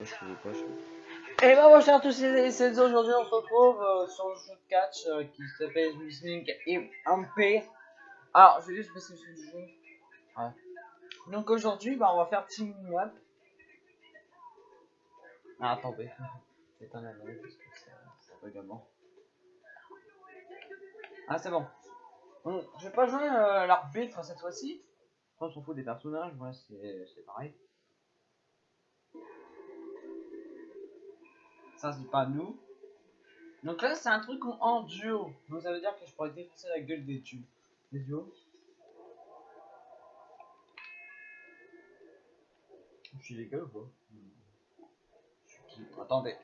Et bah bonjour à tous c'est aujourd'hui on se retrouve euh, sur le jeu de catch euh, qui s'appelle et MP. Alors je vais juste passer sur le jeu. Ouais. Donc aujourd'hui bah on va faire Team Up. Ah attendez. C'est un anneau parce que ça, ça peut également. Ah c'est bon. Je vais pas jouer euh, l'arbitre cette fois-ci. On s'en fout des personnages, moi c'est pareil. Ça, c'est pas nous. Donc là, c'est un truc en duo. Donc ça veut dire que je pourrais défoncer la gueule des tubes. Des duos. Je suis légal ou pas? Attendez.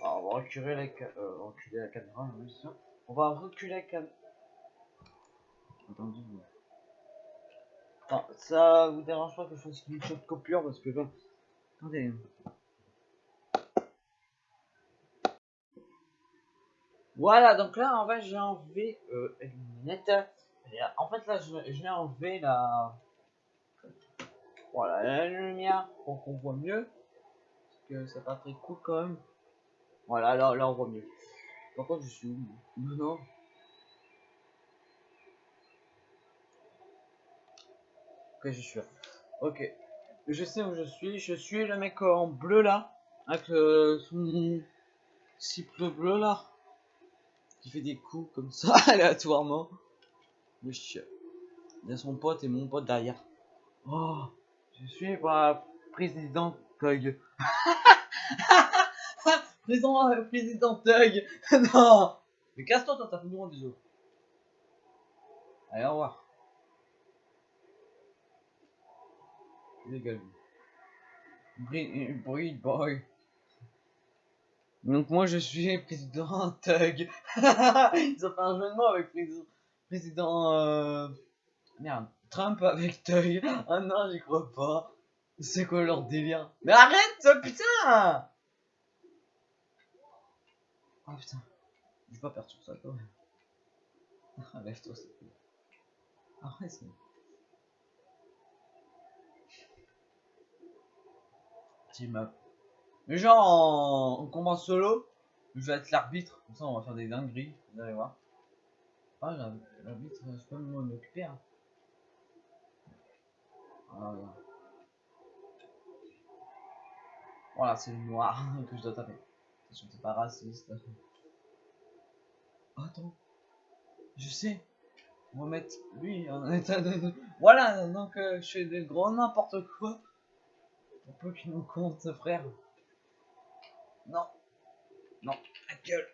Alors, on va reculer la, euh, reculer la caméra, oui, ça. On va reculer la caméra. Attendez. Attends, ça vous dérange pas que je fasse une de coupure parce que là. Attendez. Voilà, donc là, en fait, j'ai enlevé euh, une lunette. En fait, là, j'ai enlevé la... Voilà, la lumière pour qu'on voit mieux. Parce que c'est pas très cool quand même. Voilà, là, là on voit mieux. Par contre, je suis où Non, non. Ok, je suis là. Ok. Je sais où je suis. Je suis le mec en bleu là. Avec euh, son cible bleu là qui fait des coups comme ça aléatoirement. Wesh. Il y a son pote et mon pote derrière. Oh, je suis pas président Thug. président, euh, président Thug. non. Mais casse-toi, toi, t'as fait des autres. Allez, au revoir. Légal. Breed boy. Donc moi je suis président Thug. Ils ont fait un jeu de mots avec président, président euh... merde Trump avec Thug. Ah non j'y crois pas. C'est quoi leur délire? Mais arrête putain Oh putain. Je vais pas perdre sur ça quand même. Ah, lève-toi te plaît. Arrête c'est... Team. Mais genre en, combat solo, je vais être l'arbitre, comme ça on va faire des dingueries, vous allez voir. Ah l'arbitre, je peux m'en occuper. Voilà, voilà c'est le noir que je dois taper. C'est pas raciste. Attends, je sais. On va mettre lui en état de... Voilà, donc euh, je fais des gros n'importe quoi. Pour peu qu'il nous compte, frère. Non. Non. La gueule.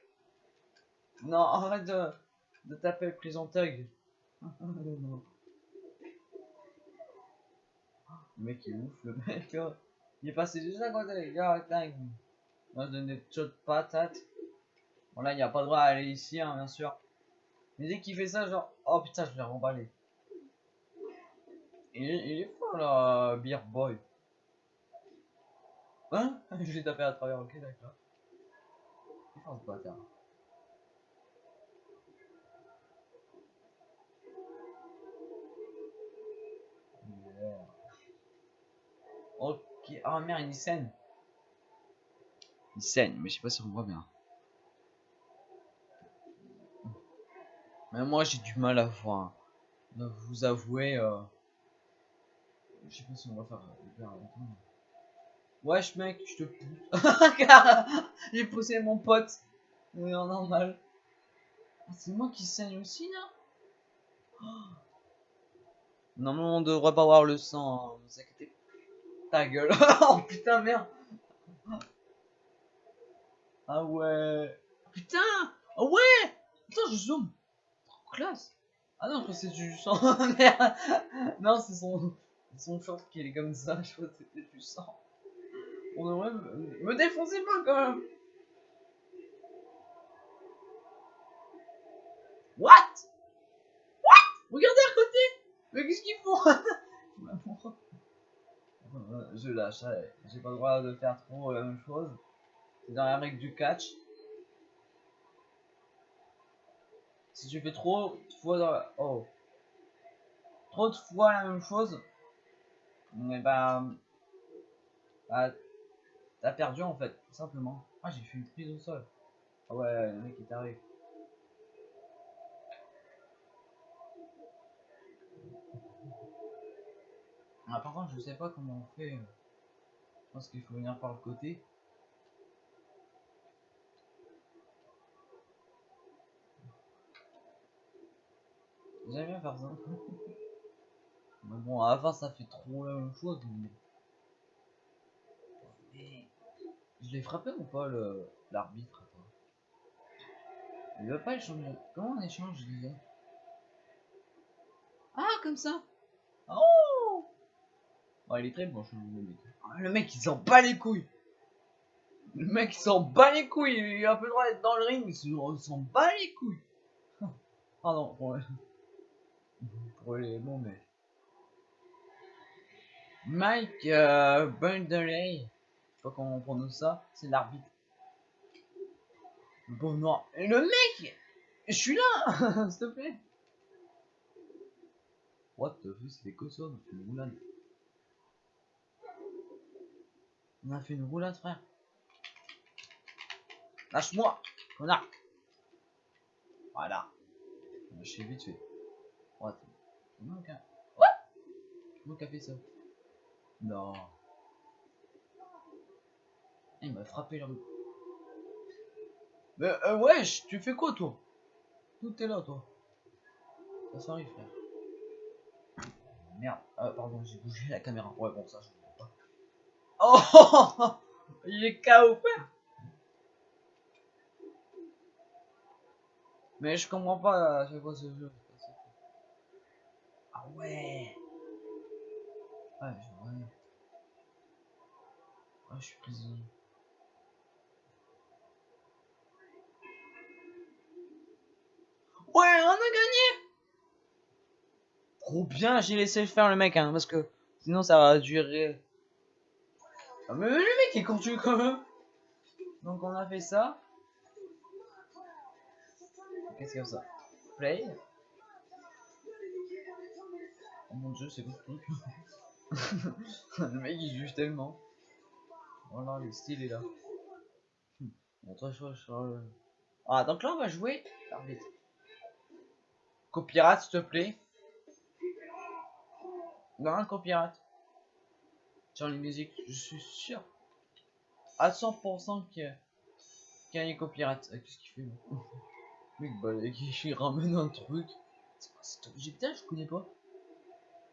Non, arrête de, de taper le prison thug. le mec il est ouf, le mec. Oh. Il est passé juste à côté, les gars. Attends. On va donner des petites patates. Bon là, il n'y a pas le droit à aller ici, hein, bien sûr. Mais dès qu'il fait ça, genre... Oh putain, je l'ai remballé. Il, il est fort là, Beer Boy. Hein? Je l'ai tapé à travers, ok d'accord. Oh bâtard. Ok, ah oh, merde, il saigne. Il saigne, mais je sais pas si on voit bien. Mais moi j'ai du mal à voir. Donc vous avouez, euh... je sais pas si on va faire hyper Wesh mec, je te pousse. J'ai poussé mon pote. Oui, en normal. Ah, c'est moi qui saigne aussi là Normalement on devrait pas voir le sang, hein. Ta gueule. oh putain merde. Ah ouais. Putain. Ah ouais. Attends, je zoome. Trop classe. Ah non, c'est du sang. merde. Non, c'est son, son short qui est comme ça. Je crois que c'était du sang. On devrait me, défoncer pas quand même. What? What? Regardez à côté Mais qu'est-ce qu'ils font? Je lâche, j'ai pas le droit de faire trop la même chose. C'est dans la règle du catch. Si tu fais trop de fois dans la... Oh. Trop de fois la même chose, mais bah T'as perdu en fait, tout simplement. Ah, j'ai fait une prise au sol. Ah ouais, le mec est arrivé. Ah, par contre, je sais pas comment on fait. Je pense qu'il faut venir par le côté. J'aime bien faire ça. mais bon, à la fin, ça fait trop la même chose. Mais... Je l'ai frappé ou pas, le l'arbitre Il veut pas échanger. Comment on échange Ah, comme ça. Oh! Bon, il est très bon, je le mec. Ah, le mec, il s'en bat les couilles. Le mec, il s'en bat les couilles. Il a un peu le droit d'être dans le ring, il s'en bat les couilles. Pardon, ouais pour les mots, mais. Mike euh, Bundeley, pas comment on prononce ça, c'est l'arbitre. Bon, non, le mec, je suis là, s'il te plaît. What the fuck, c'était quoi ça On a fait une roulade. On a fait une roulade, frère. Lâche-moi, connard. Voilà. Lâchez vite fait. What Comment a fait ça Non. Il m'a frappé là. Mais euh, wesh, tu fais quoi toi? Tout est là toi. Ça s'arrive frère. Merde, ah, pardon, j'ai bougé la caméra. Ouais bon ça je vois pas. Oh Il est KO frère Mais je comprends pas à chaque ce jeu. Ah ouais Ah, je ouais. Ah, je suis prisonnier. On a gagné Trop bien, j'ai laissé faire le mec, hein, parce que sinon ça va durer. Ah, mais le mec est continue quand même Donc on a fait ça. Qu'est-ce qu'il y a ça? Play Oh mon dieu, c'est truc Le mec il juge tellement. Voilà, le style est là. Bon, je, je, Ah, donc là on va jouer. Copyright, s'il te plaît. Non, copyright. Sur les musiques, je suis sûr. À 100% qu'il y a un copyright. Ah, qu'est-ce qu'il fait Mec, bah, il ramène un truc. C'est quoi cet objet? Putain, je connais pas.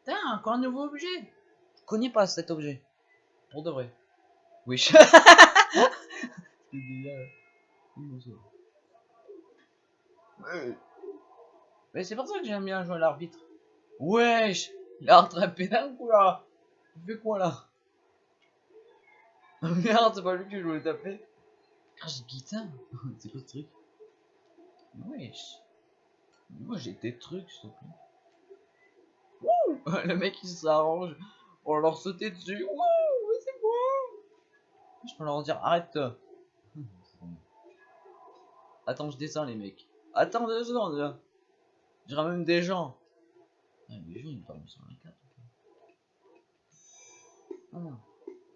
Putain, encore un nouveau objet Je connais pas cet objet. Pour de vrai. Oui. Mais c'est pour ça que j'aime bien jouer à l'arbitre. Wesh Il a rattrapé d'un coup là Il fait quoi là? Merde, c'est pas lui que je voulais taper. Ah, j'ai guitare C'est quoi ce truc Wesh Moi j'ai des trucs, s'il te plaît. le mec il s'arrange pour leur sauter dessus. Wouh, c'est bon. Je peux leur dire arrête. Attends, je descends les mecs. Attends deux secondes là. Je ramène des gens. Ah, les gens ils dorment sur la carte. Ah non.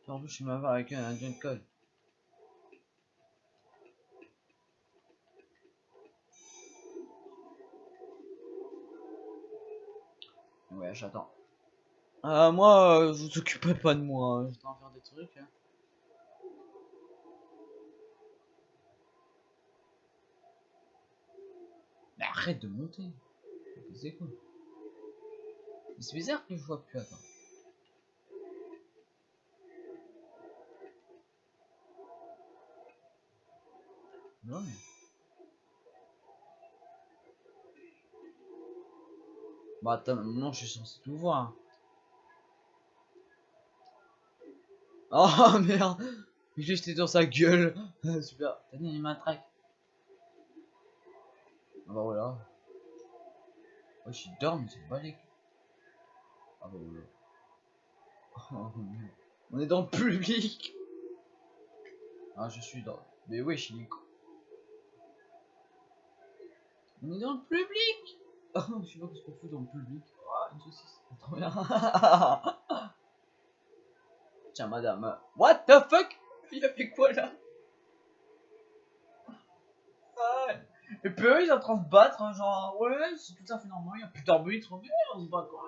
En plus, je suis mal avec un, un code. Ouais, j'attends. Euh, moi, euh, vous occupez pas de moi, hein. je dois en faire des trucs. Hein. Mais arrête de monter. C'est quoi C'est bizarre que je vois plus, attends. Non mais... Bah attends, non, je suis censé tout voir. Oh merde J'ai jeté dans sa gueule Super, t'as dit une matraque. Ah bah voilà. Oh, je dors, mais c'est les Ah bah voilà. Oh, On est dans le public Ah, je suis dans... Mais wesh, il est On est dans le public Oh, je sais pas ce qu'on fout dans le public. Bien. Tiens, madame. What the fuck? Il a fait quoi là? Ah, Et puis eux, ils sont en train de se battre, hein, genre, ouais, c'est tout à fait normal, il y a plus d'arbitre, mais on se bat quoi.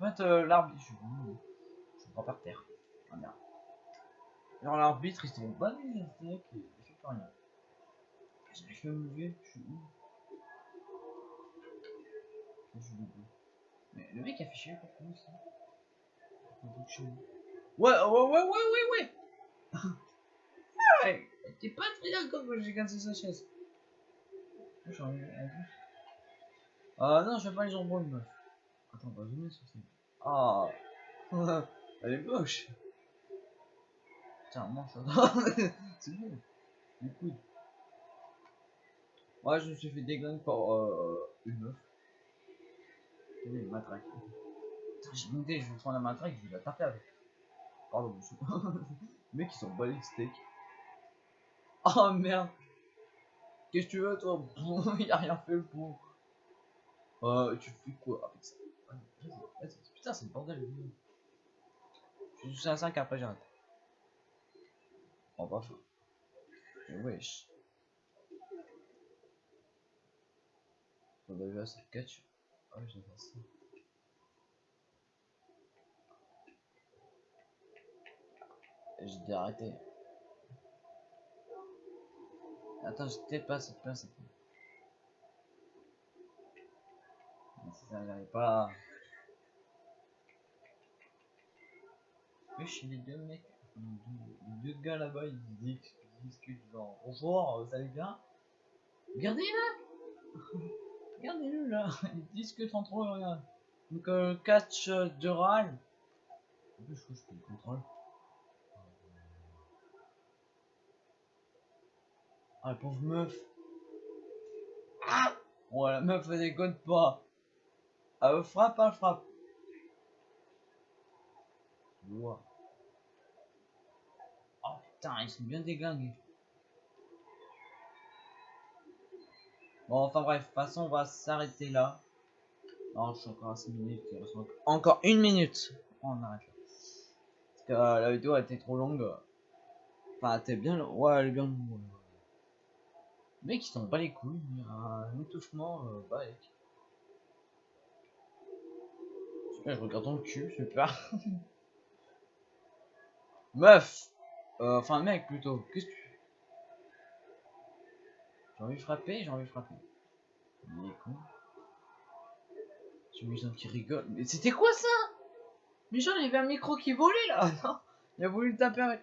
En fait, euh, l'arbitre, je, je me prends par terre. Ah. Genre, l'arbitre, ils sont bas les steaks et il fait plus rien. J'arrive pas à me lever, je suis où? Je suis. Mais le mec a fait chier pour nous, ça. Ouais, ouais, ouais, ouais, ouais, ouais. Ouais, t'es pas très d'accord quand j'ai cassé sa chaise. Plus. Ah non, je pas les jambons, meuf. Attends, va zoomer sur ça. Ah, elle est moche. Tiens, mange ça. C'est bon. Du coude. Ouais, je me suis fait déglinguer par euh, une meuf. Elle est matraque. J'ai une idée, je vais prendre la matraque, je vais la taper avec. Pardon, monsieur. Les mecs, ils sont balés steak. Oh merde. Qu'est-ce que tu veux, toi Il a rien fait pour. Euh, tu fais quoi avec ça? Putain, c'est le bordel. Je suis à 5 après j'arrête. Oh, bah, fou. Wesh. On a vu assez de catch. Ah, j'ai fait ça. J'ai dû arrêter. Attends, je peut-être pas cette place. Si ça n'arrive pas. Wesh, les deux mecs, les deux gars là-bas, ils discutent genre bonjour, vous allez bien Regardez-le Regardez-le là, ils discutent entre eux, regarde. Donc, euh, catch de râle. Je que je peux le contrôle. Ah, la pauvre meuf. Ah Ouais, la meuf, elle déconne pas. Elle frappe, elle frappe. Wow. Oh putain, ils sont bien déglingués. Bon, enfin bref, de toute façon, on va s'arrêter là. Non, je suis encore à 6 minutes. Encore une minute. on arrête là. Parce que euh, la vidéo a été trop longue. Enfin, était bien. Ouais, elle est bien longue. Mecs, ils sont pas les couilles, un étouffement, euh, bah, Super, je regarde dans le cul, super. Meuf euh, Enfin, mec, plutôt. Qu'est-ce que tu J'ai envie de frapper, j'ai envie de frapper. Il est con. Un qui rigole. Mais c'était quoi ça? Mais genre, il y avait un micro qui volait là Non Il a voulu taper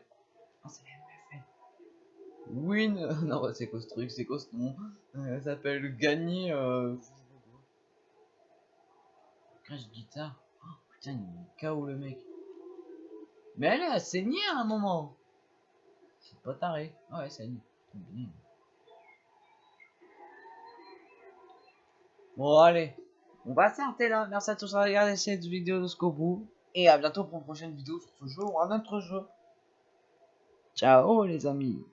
Win, non, c'est quoi ce truc, c'est quoi ce nom? Elle s'appelle Gagner. Euh... Crash guitare. Oh, putain, il est KO le mec. Mais elle a saigné à un moment. C'est pas taré. Ouais, saigne. Bon, allez. On va s'arrêter là. Merci à tous d'avoir regardé cette vidéo de Scobou. Et à bientôt pour une prochaine vidéo sur ce jeu ou un autre jeu. Ciao les amis.